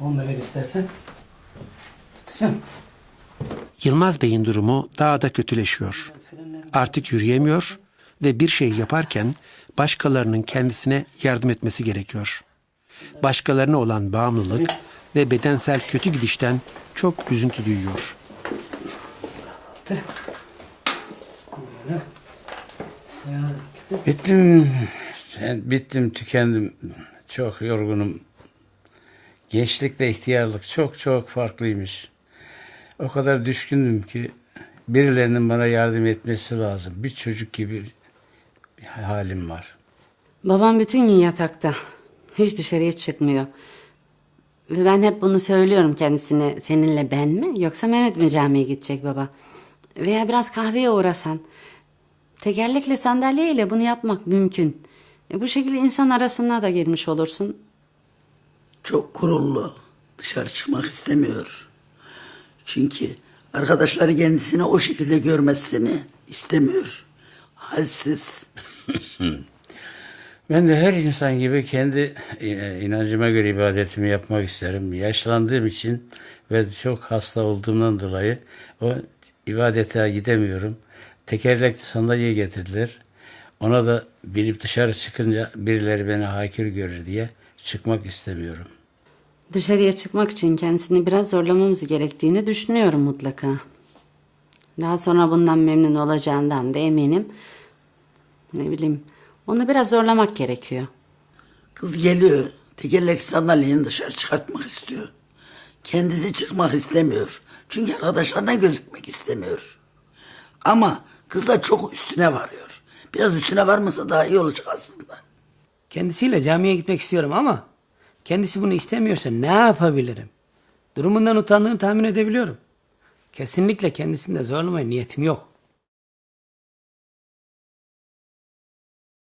Onu da ver istersen. Tutacağım. Yılmaz Bey'in durumu daha da kötüleşiyor. Artık yürüyemiyor ve bir şey yaparken başkalarının kendisine yardım etmesi gerekiyor. Başkalarına olan bağımlılık ve bedensel kötü gidişten çok üzüntü duyuyor. Bittim. Ben bittim, tükendim. Çok yorgunum. Gençlikle ihtiyarlık çok çok farklıymış. O kadar düşkündüm ki birilerinin bana yardım etmesi lazım. Bir çocuk gibi bir halim var. Babam bütün gün yatakta. Hiç dışarıya çıkmıyor. Ve ben hep bunu söylüyorum kendisine. Seninle ben mi yoksa Mehmet mi camiye gidecek baba? Veya biraz kahveye uğrasan. Tekerlekli sandalyeyle bunu yapmak mümkün. E bu şekilde insan arasına da girmiş olursun. Çok gururlu. Dışarı çıkmak istemiyor. Çünkü arkadaşları kendisini o şekilde görmesini istemiyor. Halsiz. Ben de her insan gibi kendi e, inancıma göre ibadetimi yapmak isterim. Yaşlandığım için ve çok hasta olduğumdan dolayı o ibadete gidemiyorum. Tekerlekli sandalye getirdiler. Ona da binip dışarı çıkınca birileri beni hakir görür diye çıkmak istemiyorum. Dışarıya çıkmak için kendisini biraz zorlamamız gerektiğini düşünüyorum mutlaka. Daha sonra bundan memnun olacağından da eminim. Ne bileyim, onu biraz zorlamak gerekiyor. Kız geliyor. Tekerlek sandalyeni dışarı çıkartmak istiyor. Kendisi çıkmak istemiyor. Çünkü arkadaşlarına gözükmek istemiyor. Ama kız da çok üstüne varıyor. Biraz üstüne varmasa daha iyi olacak aslında. Kendisiyle camiye gitmek istiyorum ama kendisi bunu istemiyorsa ne yapabilirim? Durumundan utandığını tahmin edebiliyorum. Kesinlikle kendisini de zorlamaya niyetim yok.